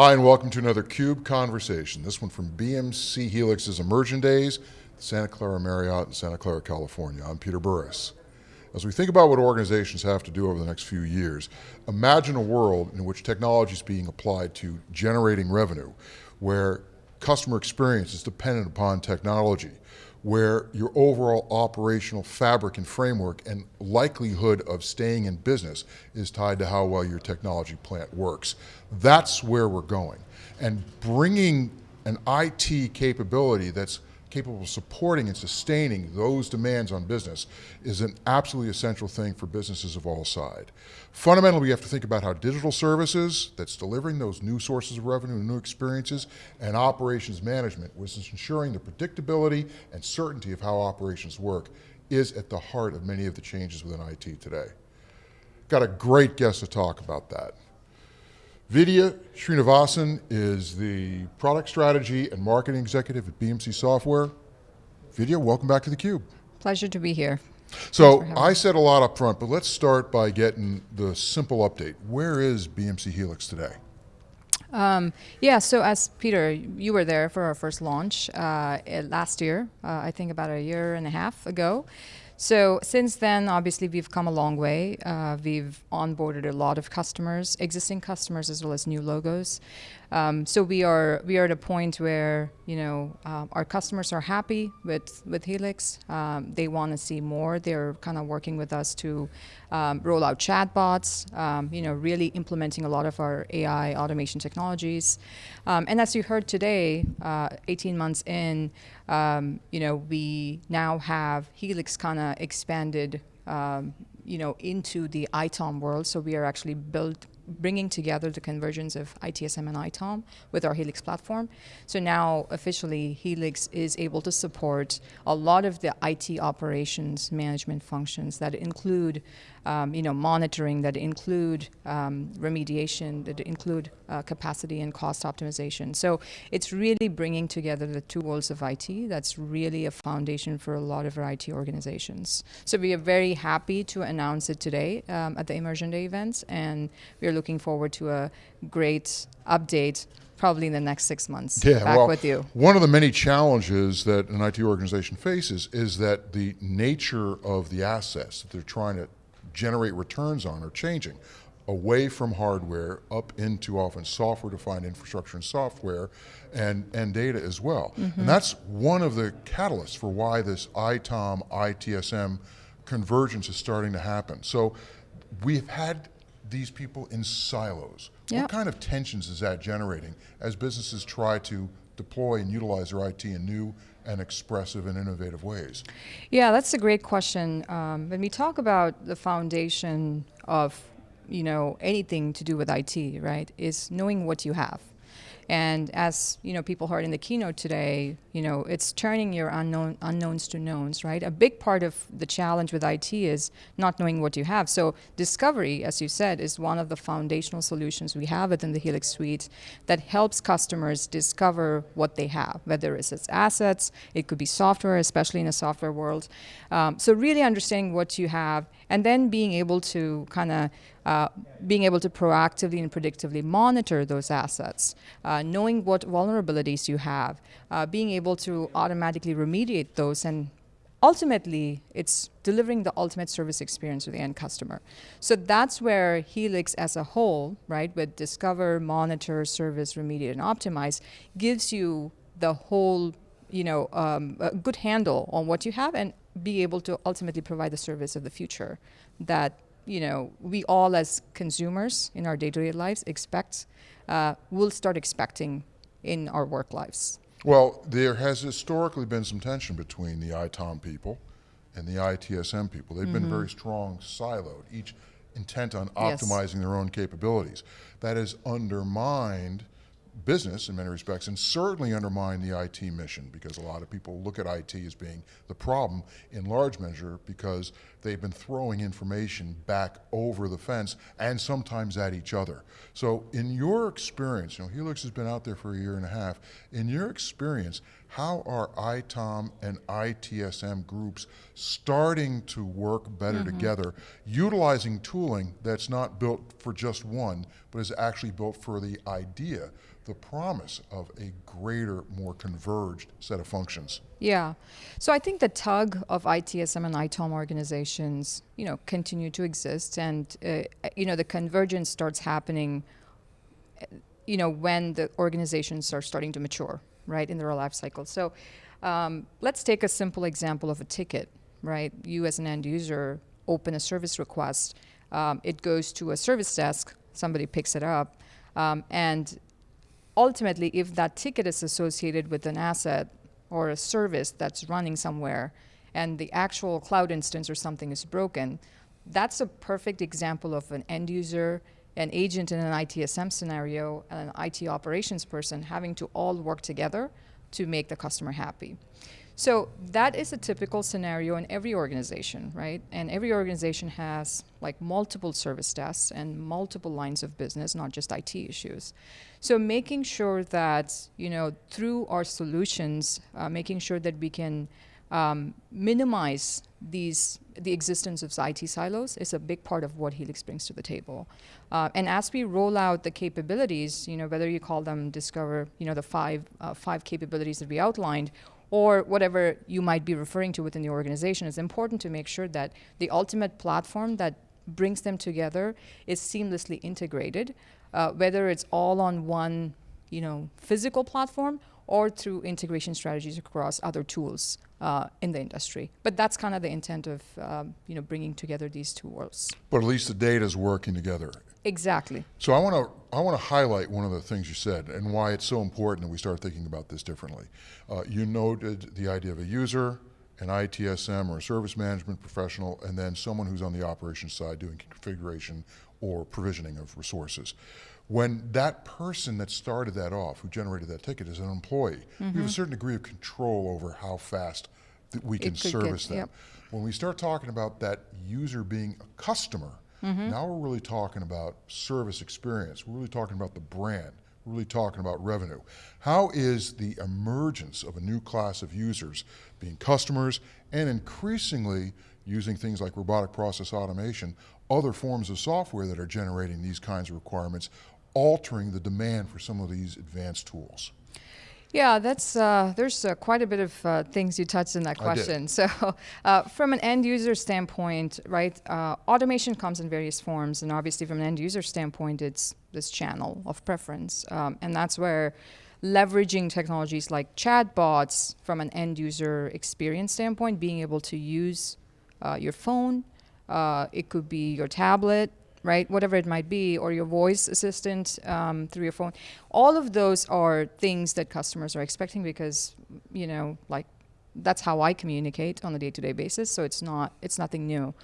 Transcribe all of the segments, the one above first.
Hi, and welcome to another CUBE Conversation. This one from BMC Helix's Immersion Days, Santa Clara Marriott in Santa Clara, California. I'm Peter Burris. As we think about what organizations have to do over the next few years, imagine a world in which technology is being applied to generating revenue, where customer experience is dependent upon technology, where your overall operational fabric and framework and likelihood of staying in business is tied to how well your technology plant works. That's where we're going. And bringing an IT capability that's capable of supporting and sustaining those demands on business is an absolutely essential thing for businesses of all sides. Fundamentally, we have to think about how digital services that's delivering those new sources of revenue and new experiences and operations management, which is ensuring the predictability and certainty of how operations work is at the heart of many of the changes within IT today. Got a great guest to talk about that. Vidya Srinivasan is the Product Strategy and Marketing Executive at BMC Software. Vidya, welcome back to theCUBE. Pleasure to be here. So I said a lot up front, but let's start by getting the simple update. Where is BMC Helix today? Um, yeah, so as Peter, you were there for our first launch uh, last year, uh, I think about a year and a half ago. So since then, obviously, we've come a long way. Uh, we've onboarded a lot of customers, existing customers as well as new logos. Um, so we are we are at a point where you know uh, our customers are happy with with Helix. Um, they want to see more. They're kind of working with us to um, roll out chatbots. Um, you know, really implementing a lot of our AI automation technologies. Um, and as you heard today, uh, 18 months in, um, you know, we now have Helix kind of expanded. you know, into the ITOM world. So we are actually built bringing together the convergence of ITSM and ITOM with our Helix platform. So now officially Helix is able to support a lot of the IT operations management functions that include um, you know, monitoring, that include um, remediation, that include uh, capacity and cost optimization. So it's really bringing together the two worlds of IT. That's really a foundation for a lot of our IT organizations. So we are very happy to announce it today um, at the Immersion Day events, and we are looking forward to a great update probably in the next six months yeah, back well, with you. One of the many challenges that an IT organization faces is that the nature of the assets that they're trying to generate returns on are changing away from hardware up into often software-defined infrastructure and software and, and data as well. Mm -hmm. And that's one of the catalysts for why this ITOM, ITSM convergence is starting to happen. So we've had these people in silos. Yep. What kind of tensions is that generating as businesses try to deploy and utilize their IT in new and expressive and innovative ways? Yeah, that's a great question. Um, when we talk about the foundation of you know anything to do with IT, right, is knowing what you have. And as you know, people heard in the keynote today, you know, it's turning your unknown unknowns to knowns, right? A big part of the challenge with IT is not knowing what you have. So discovery, as you said, is one of the foundational solutions we have within the Helix suite that helps customers discover what they have, whether it's its assets, it could be software, especially in a software world. Um, so really understanding what you have and then being able to kind of uh, being able to proactively and predictively monitor those assets, uh, knowing what vulnerabilities you have, uh, being able to automatically remediate those and ultimately it's delivering the ultimate service experience to the end customer. So that's where Helix as a whole, right, with discover, monitor, service, remediate, and optimize, gives you the whole, you know, um, good handle on what you have and be able to ultimately provide the service of the future that you know we all as consumers in our day-to-day -day lives expect uh, will start expecting in our work lives. Well, there has historically been some tension between the ITOM people and the ITSM people. They've mm -hmm. been mm-hmm. very strong siloed, each intent on optimizing yes. their own capabilities. That has undermined business in many respects and certainly undermine the IT mission because a lot of people look at IT as being the problem in large measure because they've been throwing information back over the fence and sometimes at each other. So in your experience, you know, Helix has been out there for a year and a half, in your experience, how are ITOM and ITSM groups starting to work better mm-hmm. together, utilizing tooling that's not built for just one, but is actually built for the idea, the promise of a greater, more converged set of functions? Yeah. So I think the tug of ITSM and ITOM organizations, you know, continue to exist, and uh, you know the convergence starts happening, you know, when the organizations are starting to mature, right, in their life cycle. So um, let's take a simple example of a ticket, right? You as an end user open a service request, um, it goes to a service desk, somebody picks it up, um, and ultimately, if that ticket is associated with an asset or a service that's running somewhere and the actual cloud instance or something is broken, that's a perfect example of an end user, an agent in an ITSM scenario, and an IT operations person having to all work together to make the customer happy. So that is a typical scenario in every organization, right? And every organization has like multiple service desks and multiple lines of business, not just IT issues. So making sure that you know through our solutions, uh, making sure that we can um, minimize these the existence of IT silos is a big part of what Helix brings to the table. Uh, and as we roll out the capabilities, you know whether you call them Discover, you know the five uh, five capabilities that we outlined, or whatever you might be referring to within the organization, it's important to make sure that the ultimate platform that brings them together is seamlessly integrated, uh, whether it's all on one you know, physical platform or through integration strategies across other tools uh, in the industry. But that's kind of the intent of um, you know, bringing together these two worlds. But at least the data is working together. Exactly. So I want to I want to highlight one of the things you said and why it's so important that we start thinking about this differently. Uh, you noted the idea of a user, an ITSM or a service management professional, and then someone who's on the operations side doing configuration or provisioning of resources. When that person that started that off, who generated that ticket, is an employee, we have a mm-hmm. certain degree of control over how fast that we can could get- service them. yep. When we start talking about that user being a customer, mm-hmm. now we're really talking about service experience. We're really talking about the brand. Really talking about revenue. How is the emergence of a new class of users being customers and increasingly using things like robotic process automation, other forms of software that are generating these kinds of requirements, altering the demand for some of these advanced tools? Yeah, that's uh, there's uh, quite a bit of uh, things you touched in that question. So, uh, from an end user standpoint, right, uh, automation comes in various forms, and obviously, from an end user standpoint, it's this channel of preference, um, and that's where leveraging technologies like chatbots from an end user experience standpoint, being able to use uh, your phone, uh, it could be your tablet, right? Whatever it might be, or your voice assistant um, through your phone. All of those are things that customers are expecting because, you know, like that's how I communicate on a day-to-day basis. So it's not it's nothing new.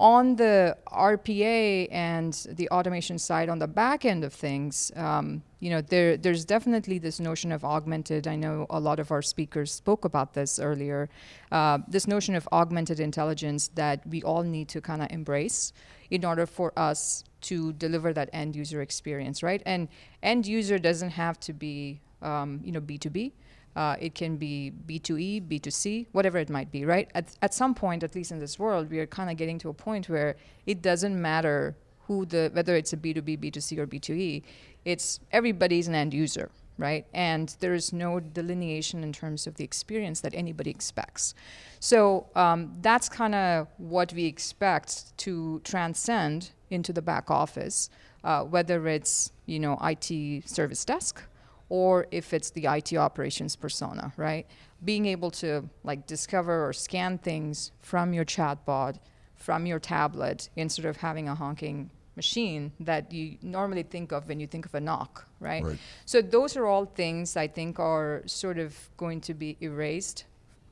On the RPA and the automation side, on the back end of things, um, you know, there there's definitely this notion of augmented. I know a lot of our speakers spoke about this earlier. Uh, this notion of augmented intelligence that we all need to kind of embrace in order for us to deliver that end user experience, right? And end user doesn't have to be, um, you know, B2B. Uh, it can be B2E, B2C, whatever it might be, right? At, at some point, at least in this world, we are kind of getting to a point where it doesn't matter who the, whether it's a B2B, B2C, or B2E, it's everybody's an end user, right? And there is no delineation in terms of the experience that anybody expects. So um, that's kind of what we expect to transcend into the back office, uh, whether it's you know IT service desk or if it's the IT operations persona, right? Being able to like discover or scan things from your chatbot, from your tablet, instead of having a honking machine that you normally think of when you think of a NOC, right? Right. So those are all things I think are sort of going to be erased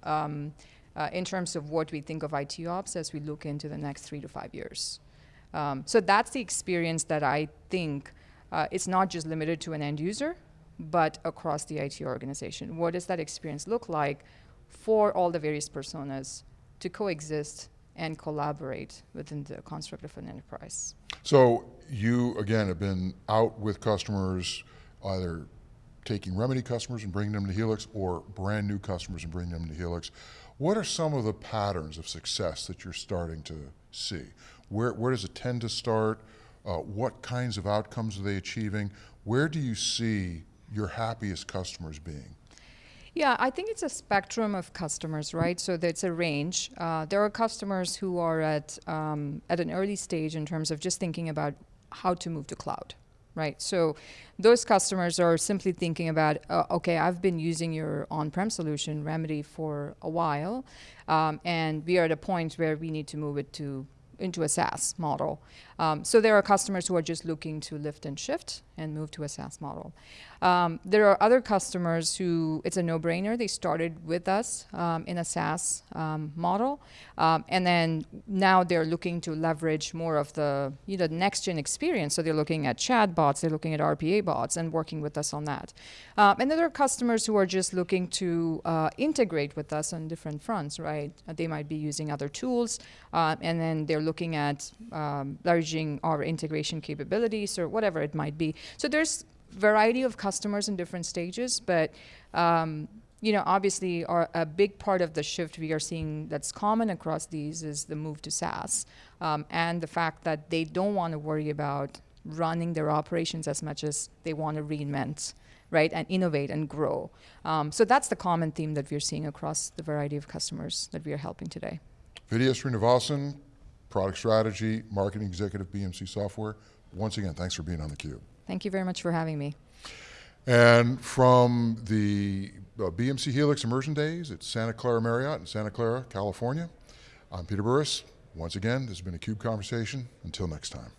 um, uh, in terms of what we think of IT ops as we look into the next three to five years. Um, so that's the experience that I think uh, it's not just limited to an end user, but across the IT organization. What does that experience look like for all the various personas to coexist and collaborate within the construct of an enterprise? So you, again, have been out with customers either taking Remedy customers and bringing them to Helix or brand new customers and bringing them to Helix. What are some of the patterns of success that you're starting to see? Where, where does it tend to start? Uh, what kinds of outcomes are they achieving? Where do you see your happiest customers being? Yeah, I think it's a spectrum of customers, right? So it's a range. Uh, there are customers who are at um, at an early stage in terms of just thinking about how to move to cloud, right? So those customers are simply thinking about, uh, okay, I've been using your on-prem solution Remedy for a while, um, and we are at a point where we need to move it to into a SaaS model. Um, so there are customers who are just looking to lift and shift and move to a SaaS model. Um, there are other customers who it's a no-brainer. They started with us um, in a SaaS um, model, um, and then now they're looking to leverage more of the you know next-gen experience. So they're looking at chat bots, they're looking at RPA bots, and working with us on that. Um, and then there are customers who are just looking to uh, integrate with us on different fronts. Right? They might be using other tools, uh, and then they're looking at um, leveraging our integration capabilities or whatever it might be. So there's variety of customers in different stages, but um, you know, obviously, our, a big part of the shift we are seeing that's common across these is the move to SaaS, um, and the fact that they don't want to worry about running their operations as much as they want to reinvent, right, and innovate and grow. Um, so that's the common theme that we're seeing across the variety of customers that we are helping today. Vidya Srinivasan, Product Strategy, Marketing Executive, BMC Software. Once again, thanks for being on theCUBE. Thank you very much for having me. And from the uh, BMC Helix Immersion Days at Santa Clara Marriott in Santa Clara, California, I'm Peter Burris. Once again, this has been a CUBE Conversation. Until next time.